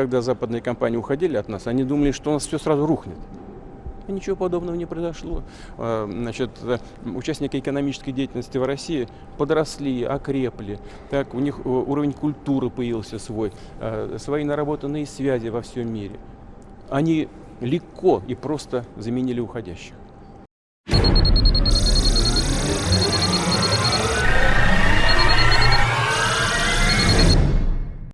когда западные компании уходили от нас, они думали, что у нас все сразу рухнет. И ничего подобного не произошло. А, значит, э, участники экономической деятельности в России подросли, окрепли. Так, у них э, уровень культуры появился свой, э, свои наработанные связи во всем мире. Они легко и просто заменили уходящих.